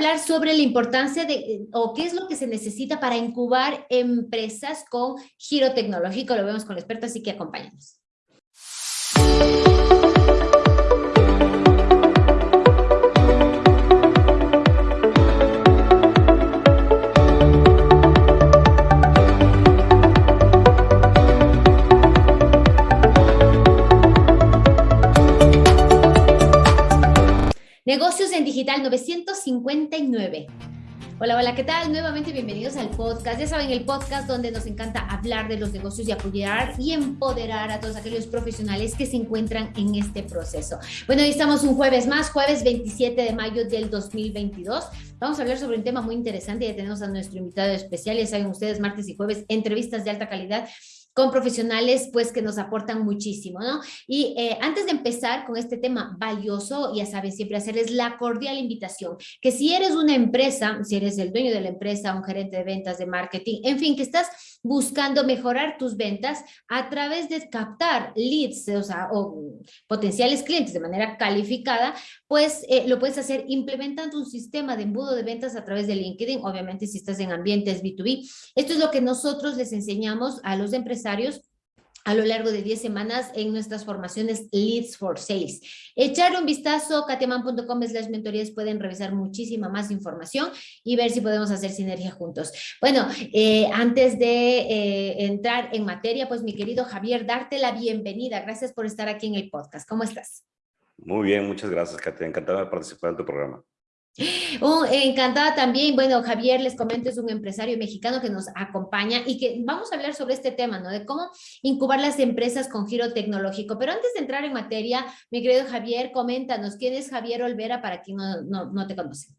hablar sobre la importancia de, o qué es lo que se necesita para incubar empresas con giro tecnológico. Lo vemos con el experto, así que acompáñanos. Negocios en Digital 959. Hola, hola, ¿qué tal? Nuevamente bienvenidos al podcast. Ya saben, el podcast donde nos encanta hablar de los negocios y apoyar y empoderar a todos aquellos profesionales que se encuentran en este proceso. Bueno, hoy estamos un jueves más, jueves 27 de mayo del 2022. Vamos a hablar sobre un tema muy interesante. Ya tenemos a nuestro invitado especial. Ya saben ustedes, martes y jueves, entrevistas de alta calidad con profesionales pues que nos aportan muchísimo, ¿no? Y eh, antes de empezar con este tema valioso, ya saben, siempre hacerles la cordial invitación, que si eres una empresa, si eres el dueño de la empresa, un gerente de ventas, de marketing, en fin, que estás buscando mejorar tus ventas a través de captar leads, o sea, o potenciales clientes de manera calificada, pues eh, lo puedes hacer implementando un sistema de embudo de ventas a través de LinkedIn, obviamente si estás en ambientes B2B. Esto es lo que nosotros les enseñamos a los empresarios a lo largo de 10 semanas en nuestras formaciones Leads for Sales. Echar un vistazo, katiaman.com slash mentorías, pueden revisar muchísima más información y ver si podemos hacer sinergia juntos. Bueno, eh, antes de eh, entrar en materia, pues mi querido Javier, darte la bienvenida. Gracias por estar aquí en el podcast. ¿Cómo estás? Muy bien, muchas gracias, Katia. Encantado de participar en tu programa. Oh, encantada también, bueno, Javier, les comento, es un empresario mexicano que nos acompaña y que vamos a hablar sobre este tema, ¿no? De cómo incubar las empresas con giro tecnológico. Pero antes de entrar en materia, mi querido Javier, coméntanos, ¿quién es Javier Olvera para quien no, no, te conoce?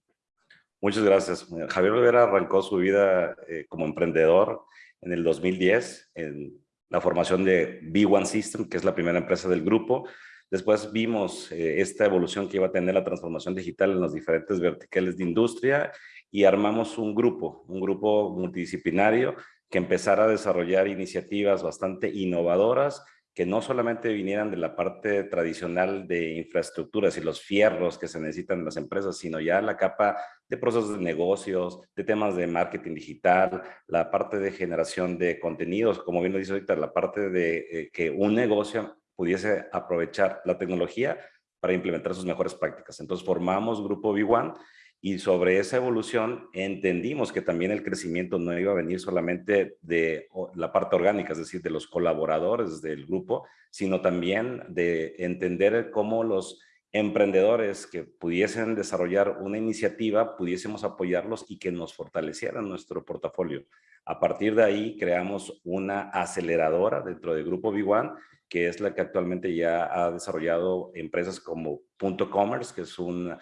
Muchas gracias. Javier Olvera arrancó su vida eh, como emprendedor en el 2010 en la formación de B1 System, que es la primera empresa del grupo, Después vimos eh, esta evolución que iba a tener la transformación digital en los diferentes verticales de industria y armamos un grupo, un grupo multidisciplinario que empezara a desarrollar iniciativas bastante innovadoras que no solamente vinieran de la parte tradicional de infraestructuras y los fierros que se necesitan en las empresas, sino ya la capa de procesos de negocios, de temas de marketing digital, la parte de generación de contenidos, como bien lo dice ahorita, la parte de eh, que un negocio pudiese aprovechar la tecnología para implementar sus mejores prácticas. Entonces formamos Grupo B1 y sobre esa evolución entendimos que también el crecimiento no iba a venir solamente de la parte orgánica, es decir, de los colaboradores del grupo, sino también de entender cómo los emprendedores que pudiesen desarrollar una iniciativa, pudiésemos apoyarlos y que nos fortalecieran nuestro portafolio. A partir de ahí creamos una aceleradora dentro del grupo B1 que es la que actualmente ya ha desarrollado empresas como Punto Commerce, que es una,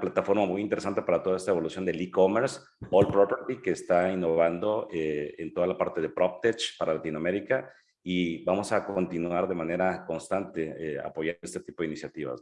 plataforma muy interesante para toda esta evolución del e-commerce, All Property, que está innovando eh, en toda la parte de PropTech para Latinoamérica y vamos a continuar de manera constante eh, apoyando este tipo de iniciativas.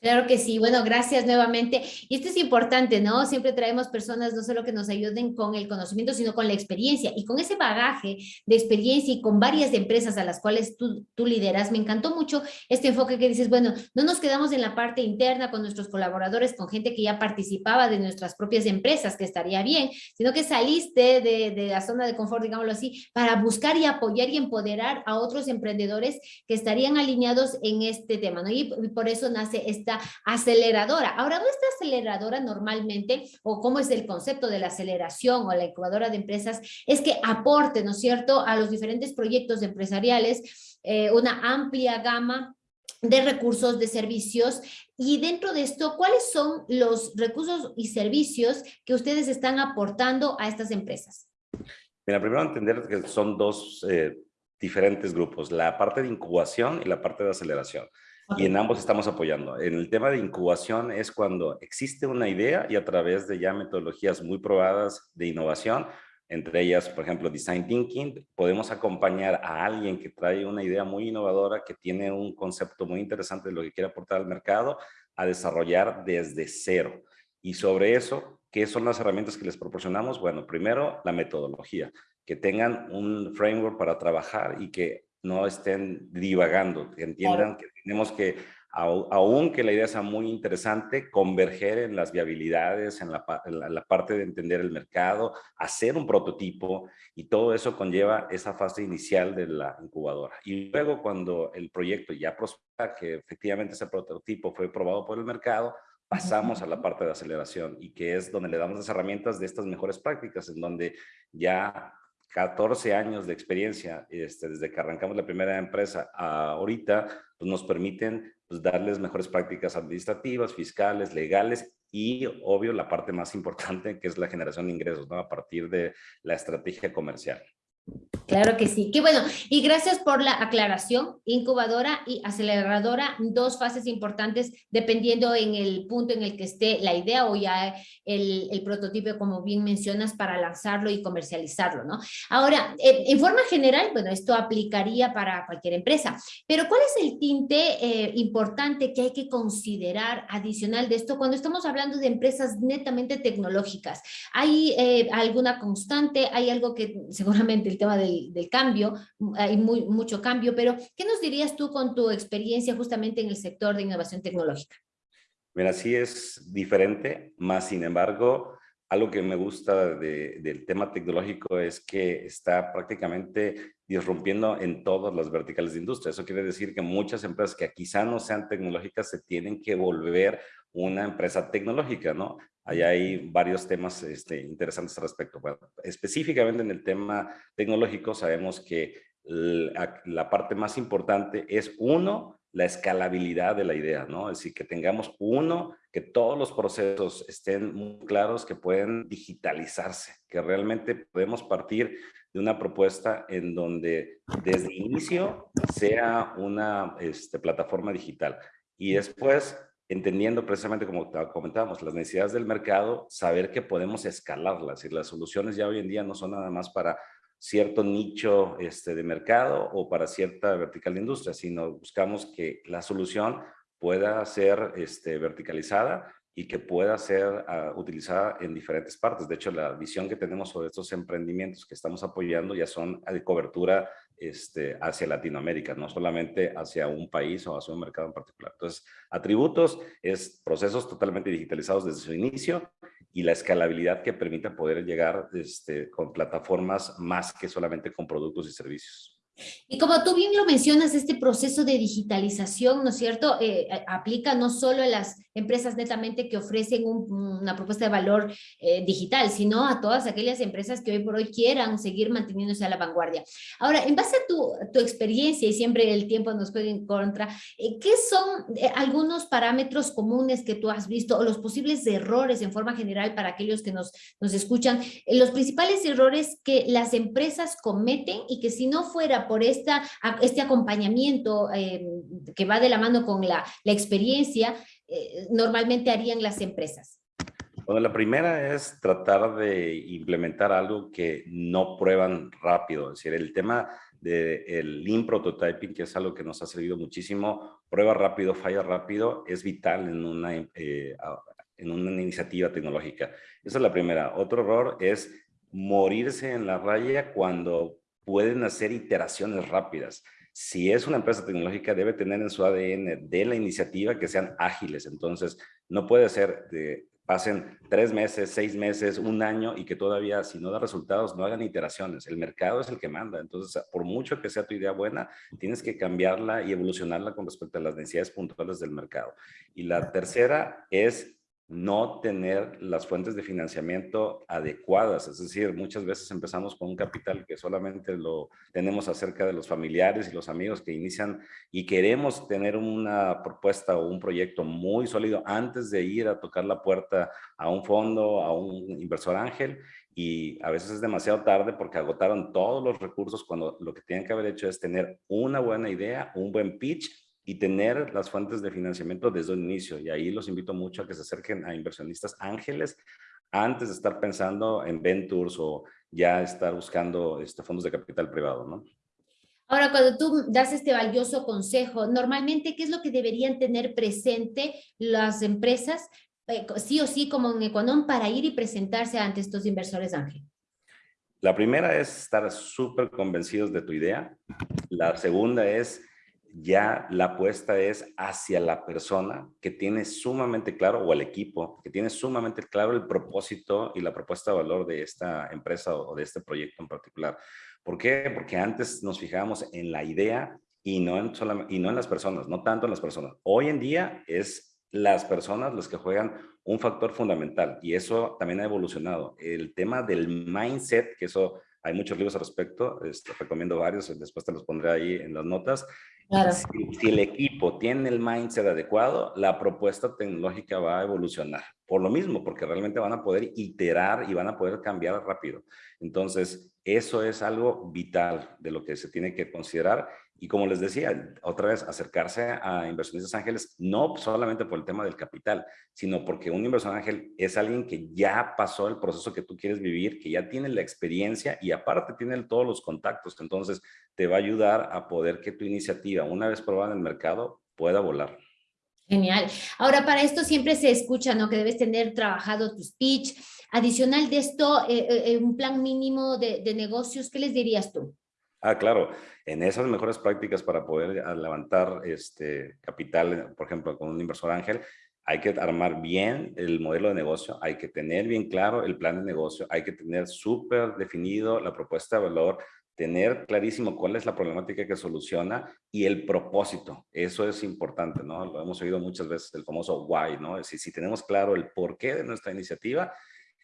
Claro que sí. Bueno, gracias nuevamente. Y esto es importante, ¿no? Siempre traemos personas no solo que nos ayuden con el conocimiento, sino con la experiencia. Y con ese bagaje de experiencia y con varias empresas a las cuales tú, lideras, me encantó mucho este enfoque que dices, bueno, no nos quedamos en la parte interna con nuestros colaboradores, con gente que ya participaba de nuestras propias empresas, que estaría bien, sino que saliste de, de la zona de confort, digámoslo así, para buscar y apoyar y empoderar a otros emprendedores que estarían alineados en este tema, ¿no? Y por eso nace esta aceleradora. Ahora, nuestra aceleradora normalmente, o cómo es el concepto de la aceleración o la incubadora de empresas, es que aporte, ¿no es cierto?, a los diferentes proyectos empresariales eh, una amplia gama de recursos, de servicios, y dentro de esto, ¿cuáles son los recursos y servicios que ustedes están aportando a estas empresas? Mira, primero entender que son dos eh, diferentes grupos, la parte de incubación y la parte de aceleración. Y en ambos estamos apoyando. En el tema de incubación es cuando existe una idea y a través de ya metodologías muy probadas de innovación, entre ellas, por ejemplo, Design Thinking, podemos acompañar a alguien que trae una idea muy innovadora, que tiene un concepto muy interesante de lo que quiere aportar al mercado, a desarrollar desde cero. Y sobre eso, ¿qué son las herramientas que les proporcionamos? Bueno, primero, la metodología, que tengan un framework para trabajar y que no estén divagando, que entiendan que tenemos que aunque la idea sea muy interesante, converger en las viabilidades, en la, parte de entender el mercado, hacer un prototipo y todo eso conlleva esa fase inicial de la incubadora. Y luego cuando el proyecto ya prospera, que efectivamente ese prototipo fue probado por el mercado, pasamos a la parte de aceleración y que es donde le damos las herramientas de estas mejores prácticas, en donde ya 14 años de experiencia, este, desde que arrancamos la primera empresa a ahorita, pues nos permiten pues, darles mejores prácticas administrativas, fiscales, legales y, obvio, la parte más importante que es la generación de ingresos, ¿no? A partir de la estrategia comercial. Claro que sí. Qué bueno. Y gracias por la aclaración. Incubadora y aceleradora, dos fases importantes dependiendo en el punto en el que esté la idea o ya el, prototipo, como bien mencionas, para lanzarlo y comercializarlo, ¿no? Ahora, en, forma general, bueno, esto aplicaría para cualquier empresa, pero ¿cuál es el tinte eh, importante que hay que considerar adicional de esto cuando estamos hablando de empresas netamente tecnológicas? ¿Hay eh, alguna constante? ¿Hay algo que seguramente el tema del cambio, hay muy, mucho cambio, pero ¿qué nos dirías tú con tu experiencia justamente en el sector de innovación tecnológica? Mira, sí es diferente, más sin embargo, algo que me gusta del tema tecnológico es que está prácticamente disrumpiendo en todas las verticales de industria. Eso quiere decir que muchas empresas que quizá no sean tecnológicas se tienen que volver una empresa tecnológica, ¿no? Allá hay varios temas este, interesantes al respecto. específicamente en el tema tecnológico sabemos que la, parte más importante es uno, la escalabilidad de la idea, ¿no? Es decir, que tengamos uno, que todos los procesos estén muy claros, que pueden digitalizarse, que realmente podemos partir de una propuesta en donde desde inicio sea una este, plataforma digital y después entendiendo precisamente como comentábamos, las necesidades del mercado, saber que podemos escalarlas y las soluciones ya hoy en día no son nada más para cierto nicho este, de mercado o para cierta vertical de industria, sino buscamos que la solución pueda ser este, verticalizada y que pueda ser uh, utilizada en diferentes partes. De hecho, la visión que tenemos sobre estos emprendimientos que estamos apoyando ya son de cobertura este, hacia Latinoamérica, no solamente hacia un país o hacia un mercado en particular. Entonces, atributos es procesos totalmente digitalizados desde su inicio y la escalabilidad que permita poder llegar este, con plataformas más que solamente con productos y servicios. Y como tú bien lo mencionas, este proceso de digitalización, ¿no es cierto?, eh, aplica no solo a las empresas netamente que ofrecen una propuesta de valor eh, digital, sino a todas aquellas empresas que hoy por hoy quieran seguir manteniéndose a la vanguardia. Ahora, en base a tu, tu experiencia, y siempre el tiempo nos juega en contra, eh, ¿qué son algunos parámetros comunes que tú has visto o los posibles errores en forma general para aquellos que nos, nos escuchan, los principales errores que las empresas cometen y que si no fuera por esta, este acompañamiento eh, que va de la mano con la, la experiencia, eh, normalmente harían las empresas? Bueno, la primera es tratar de implementar algo que no prueban rápido. Es decir, el tema del lean prototyping, que es algo que nos ha servido muchísimo, prueba rápido, falla rápido, es vital en una, eh, en una iniciativa tecnológica. Esa es la primera. Otro error es morirse en la raya cuando pueden hacer iteraciones rápidas. Si es una empresa tecnológica, debe tener en su ADN de la iniciativa que sean ágiles. Entonces, no puede ser que pasen tres meses, seis meses, un año y que todavía, si no da resultados, no hagan iteraciones. El mercado es el que manda. Entonces, por mucho que sea tu idea buena, tienes que cambiarla y evolucionarla con respecto a las necesidades puntuales del mercado. Y la tercera es no tener las fuentes de financiamiento adecuadas. Es decir, muchas veces empezamos con un capital que solamente lo tenemos acerca de los familiares y los amigos que inician y queremos tener una propuesta o un proyecto muy sólido antes de ir a tocar la puerta a un fondo, a un inversor ángel y a veces es demasiado tarde porque agotaron todos los recursos cuando lo que tienen que haber hecho es tener una buena idea, un buen pitch y tener las fuentes de financiamiento desde el inicio. Y ahí los invito mucho a que se acerquen a inversionistas ángeles antes de estar pensando en ventures o ya estar buscando este, fondos de capital privado, ¿no? Ahora, cuando tú das este valioso consejo, normalmente, ¿qué es lo que deberían tener presente las empresas, eh, sí o sí, como en Econom, para ir y presentarse ante estos inversores ángeles? La primera es estar súper convencidos de tu idea. La segunda es ya la apuesta es hacia la persona que tiene sumamente claro, o el equipo, que tiene sumamente claro el propósito y la propuesta de valor de esta empresa o de este proyecto en particular. ¿Por qué? Porque antes nos fijábamos en la idea y no en, y no en las personas, no tanto en las personas. Hoy en día es las personas los que juegan un factor fundamental y eso también ha evolucionado. El tema del mindset, que eso hay muchos libros al respecto, este, recomiendo varios, después te los pondré ahí en las notas. Si, el equipo tiene el mindset adecuado, la propuesta tecnológica va a evolucionar. Por lo mismo, porque realmente van a poder iterar y van a poder cambiar rápido. Entonces, eso es algo vital de lo que se tiene que considerar y como les decía, otra vez, acercarse a inversionistas ángeles, no solamente por el tema del capital, sino porque un inversor ángel es alguien que ya pasó el proceso que tú quieres vivir, que ya tiene la experiencia y aparte tiene todos los contactos. Entonces, te va a ayudar a poder que tu iniciativa, una vez probada en el mercado, pueda volar. Genial. Ahora, para esto siempre se escucha, ¿no? Que debes tener trabajado tu speech. Adicional de esto, eh, eh, un plan mínimo de, de negocios, ¿qué les dirías tú? Ah, claro. En esas mejores prácticas para poder ah, levantar este capital, por ejemplo, con un inversor ángel, hay que armar bien el modelo de negocio, hay que tener bien claro el plan de negocio, hay que tener súper definido la propuesta de valor, tener clarísimo cuál es la problemática que soluciona y el propósito. Eso es importante, ¿no? Lo hemos oído muchas veces, el famoso why, ¿no? Decir, si tenemos claro el porqué de nuestra iniciativa,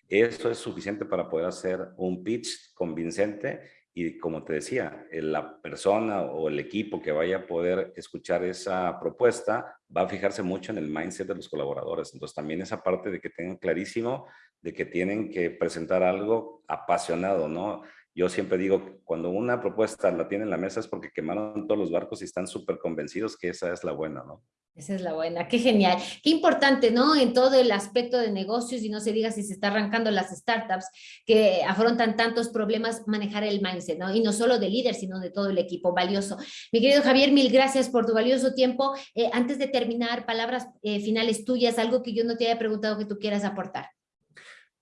eso es suficiente para poder hacer un pitch convincente y como te decía, la persona o el equipo que vaya a poder escuchar esa propuesta va a fijarse mucho en el mindset de los colaboradores. Entonces también esa parte de que tengan clarísimo de que tienen que presentar algo apasionado, ¿no? Yo siempre digo, cuando una propuesta la tienen en la mesa es porque quemaron todos los barcos y están súper convencidos que esa es la buena, ¿no? Esa es la buena, qué genial, qué importante, ¿no? En todo el aspecto de negocios y no se diga si se está arrancando las startups que afrontan tantos problemas, manejar el mindset, ¿no? Y no solo de líder, sino de todo el equipo, valioso. Mi querido Javier, mil gracias por tu valioso tiempo. Eh, antes de terminar, palabras eh, finales tuyas, algo que yo no te haya preguntado que tú quieras aportar.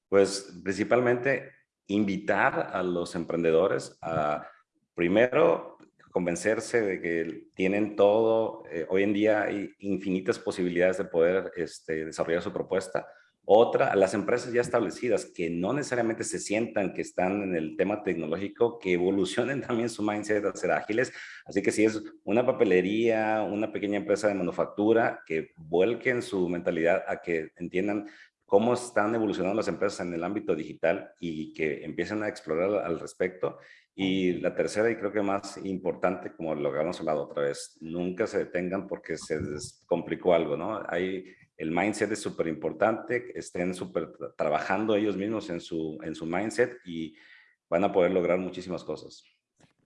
Pues principalmente invitar a los emprendedores a, primero, convencerse de que tienen todo, eh, hoy en día hay infinitas posibilidades de poder este, desarrollar su propuesta. Otra, a las empresas ya establecidas que no necesariamente se sientan que están en el tema tecnológico, que evolucionen también su mindset a ser ágiles. Así que si es una papelería, una pequeña empresa de manufactura, que vuelquen su mentalidad a que entiendan cómo están evolucionando las empresas en el ámbito digital y que empiecen a explorar al respecto. Y la tercera y creo que más importante, como lo habíamos hablado otra vez, nunca se detengan porque se complicó algo, ¿no? Hay, el mindset es súper importante, estén súper trabajando ellos mismos en su, en su mindset y van a poder lograr muchísimas cosas.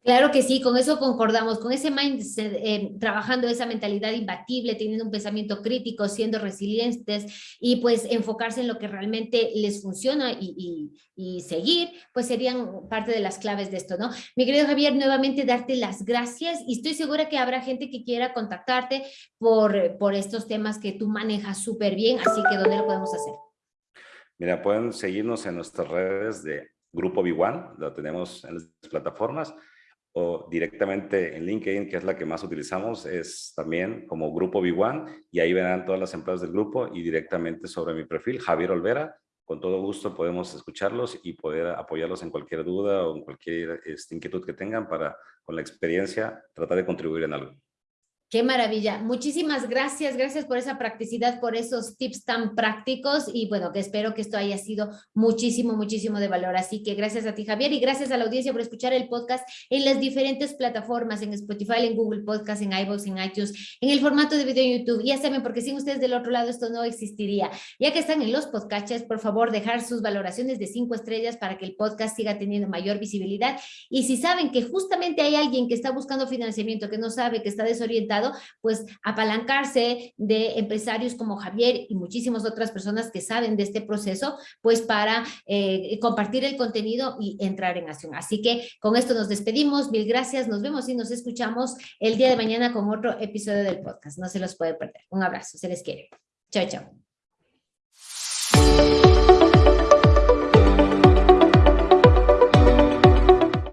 Claro que sí, con eso concordamos, con ese mindset, eh, trabajando esa mentalidad imbatible, teniendo un pensamiento crítico, siendo resilientes y pues enfocarse en lo que realmente les funciona y, seguir, pues serían parte de las claves de esto, ¿no? Mi querido Javier, nuevamente darte las gracias y estoy segura que habrá gente que quiera contactarte por, por estos temas que tú manejas súper bien, así que ¿dónde lo podemos hacer? Mira, pueden seguirnos en nuestras redes de Grupo B1, lo tenemos en las plataformas, o directamente en LinkedIn, que es la que más utilizamos, es también como Grupo B1 y ahí verán todas las empresas del grupo y directamente sobre mi perfil, Javier Olvera. Con todo gusto podemos escucharlos y poder apoyarlos en cualquier duda o en cualquier este, inquietud que tengan para, con la experiencia, tratar de contribuir en algo. Qué maravilla. Muchísimas gracias. Gracias por esa practicidad, por esos tips tan prácticos y bueno, que espero que esto haya sido muchísimo, muchísimo de valor. Así que gracias a ti, Javier, y gracias a la audiencia por escuchar el podcast en las diferentes plataformas, en Spotify, en Google Podcast, en iVoox, en iTunes, en el formato de video en YouTube. Ya saben, porque sin ustedes del otro lado esto no existiría. Ya que están en los podcasts, por favor, dejar sus valoraciones de cinco estrellas para que el podcast siga teniendo mayor visibilidad. Y si saben que justamente hay alguien que está buscando financiamiento, que no sabe, que está desorientado, pues apalancarse de empresarios como Javier y muchísimas otras personas que saben de este proceso, pues para eh, compartir el contenido y entrar en acción. Así que con esto nos despedimos, mil gracias, nos vemos y nos escuchamos el día de mañana con otro episodio del podcast. No se los puede perder. Un abrazo, se les quiere. Chao, chao.